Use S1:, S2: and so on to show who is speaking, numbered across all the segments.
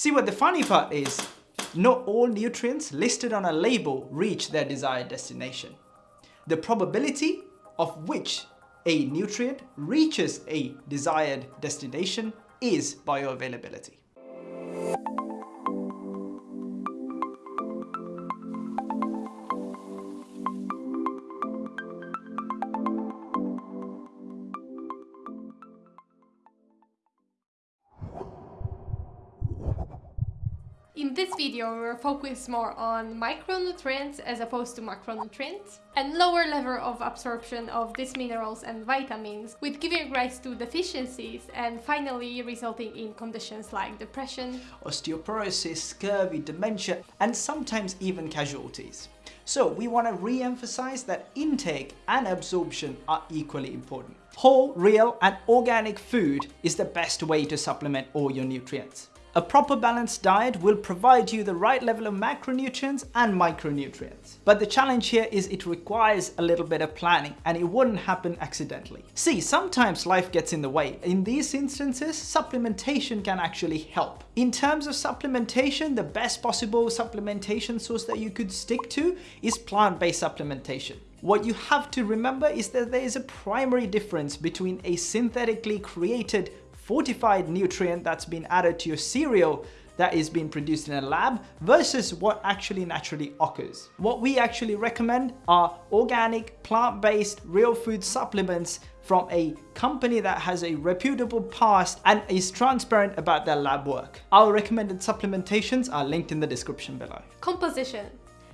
S1: See what the funny part is, not all nutrients listed on a label reach their desired destination. The probability of which a nutrient reaches a desired destination is bioavailability.
S2: In this video, we'll focus more on micronutrients as opposed to macronutrients and lower level of absorption of these minerals and vitamins, with giving rise to deficiencies and finally resulting in conditions like depression,
S1: osteoporosis, scurvy, dementia, and sometimes even casualties. So we want to re-emphasize that intake and absorption are equally important. Whole, real and organic food is the best way to supplement all your nutrients. A proper balanced diet will provide you the right level of macronutrients and micronutrients. But the challenge here is it requires a little bit of planning and it wouldn't happen accidentally. See, sometimes life gets in the way. In these instances, supplementation can actually help. In terms of supplementation, the best possible supplementation source that you could stick to is plant-based supplementation. What you have to remember is that there is a primary difference between a synthetically created fortified nutrient that's been added to your cereal that is being produced in a lab versus what actually naturally occurs. What we actually recommend are organic, plant-based, real food supplements from a company that has a reputable past and is transparent about their lab work. Our recommended supplementations are linked in the description below.
S2: Composition.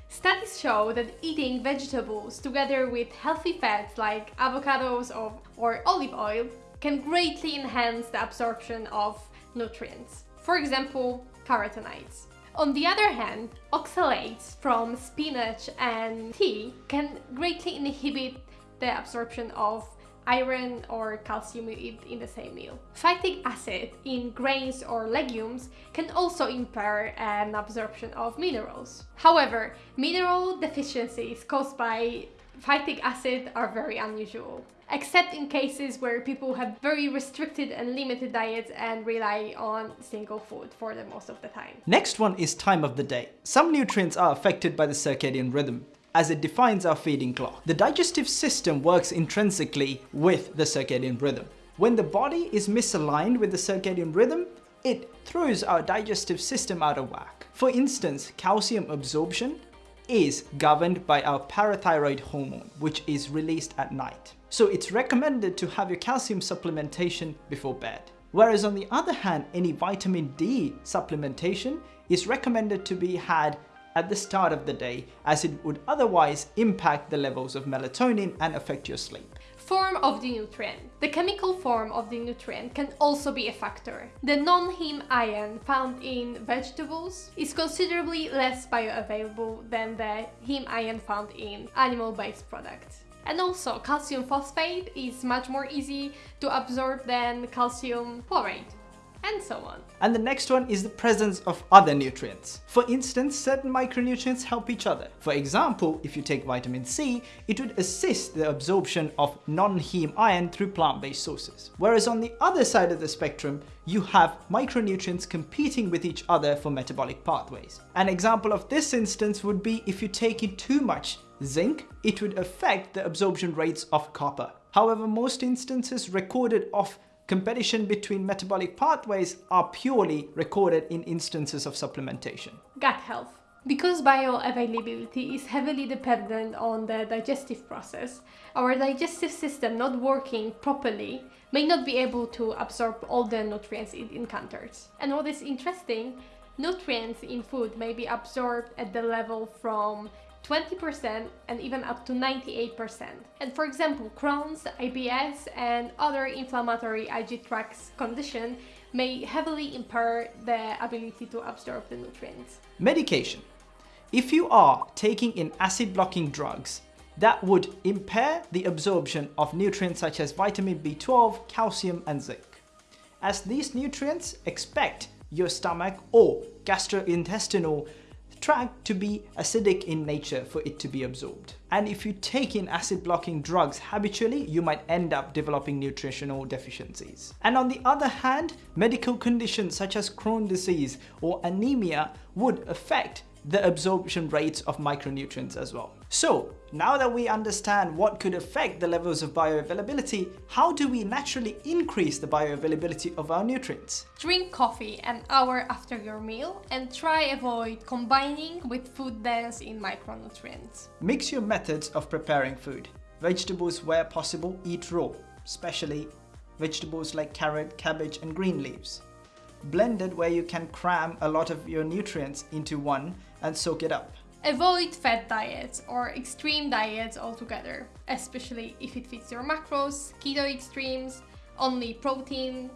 S2: Studies show that eating vegetables together with healthy fats like avocados or, or olive oil can greatly enhance the absorption of nutrients. For example, carotenoids. On the other hand, oxalates from spinach and tea can greatly inhibit the absorption of iron or calcium in the same meal. Phytic acid in grains or legumes can also impair an absorption of minerals. However, mineral deficiencies caused by phytic acid are very unusual except in cases where people have very restricted and limited diets and rely on single food for the most of the time.
S1: Next one is time of the day. Some nutrients are affected by the circadian rhythm as it defines our feeding clock. The digestive system works intrinsically with the circadian rhythm. When the body is misaligned with the circadian rhythm, it throws our digestive system out of whack. For instance, calcium absorption is governed by our parathyroid hormone, which is released at night. So it's recommended to have your calcium supplementation before bed. Whereas on the other hand, any vitamin D supplementation is recommended to be had at the start of the day as it would otherwise impact the levels of melatonin and affect your sleep.
S2: Form of the nutrient. The chemical form of the nutrient can also be a factor. The non-heme iron found in vegetables is considerably less bioavailable than the heme iron found in animal-based products. And also, calcium phosphate is much more easy to absorb than calcium chloride and so on.
S1: And the next one is the presence of other nutrients. For instance, certain micronutrients help each other. For example, if you take vitamin C, it would assist the absorption of non-heme iron through plant-based sources. Whereas on the other side of the spectrum, you have micronutrients competing with each other for metabolic pathways. An example of this instance would be if you take in too much zinc, it would affect the absorption rates of copper. However, most instances recorded of competition between metabolic pathways are purely recorded in instances of supplementation.
S2: Gut health. Because bioavailability is heavily dependent on the digestive process, our digestive system not working properly may not be able to absorb all the nutrients it encounters. And what is interesting, nutrients in food may be absorbed at the level from 20% and even up to 98%. And for example, Crohn's, IBS and other inflammatory IG tract condition may heavily impair the ability to absorb the nutrients.
S1: Medication. If you are taking in acid blocking drugs, that would impair the absorption of nutrients such as vitamin B12, calcium and zinc. As these nutrients expect your stomach or gastrointestinal extract to be acidic in nature for it to be absorbed. And if you take in acid blocking drugs habitually, you might end up developing nutritional deficiencies. And on the other hand, medical conditions such as Crohn's disease or anemia would affect the absorption rates of micronutrients as well. So now that we understand what could affect the levels of bioavailability, how do we naturally increase the bioavailability of our nutrients?
S2: Drink coffee an hour after your meal and try avoid combining with food dense in micronutrients.
S1: Mix your methods of preparing food. Vegetables where possible eat raw, especially vegetables like carrot, cabbage and green leaves blended where you can cram a lot of your nutrients into one and soak it up.
S2: Avoid fat diets or extreme diets altogether, especially if it fits your macros, keto extremes, only protein,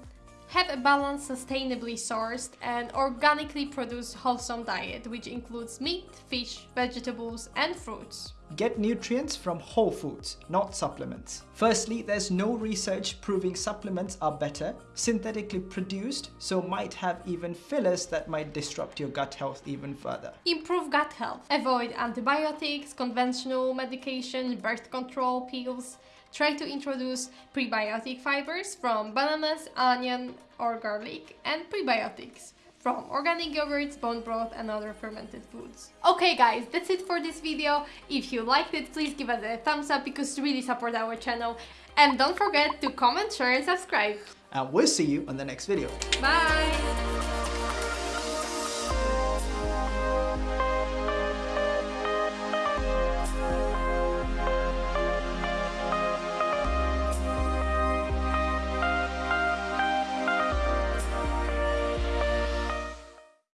S2: have a balanced, sustainably sourced and organically produced wholesome diet which includes meat, fish, vegetables and fruits.
S1: Get nutrients from whole foods, not supplements. Firstly, there's no research proving supplements are better, synthetically produced, so might have even fillers that might disrupt your gut health even further.
S2: Improve gut health. Avoid antibiotics, conventional medication, birth control pills, Try to introduce prebiotic fibers from bananas, onion or garlic and prebiotics from organic yogurts, bone broth and other fermented foods. Okay guys, that's it for this video. If you liked it, please give us a thumbs up because it really support our channel. And don't forget to comment, share and subscribe.
S1: And we'll see you on the next video.
S2: Bye!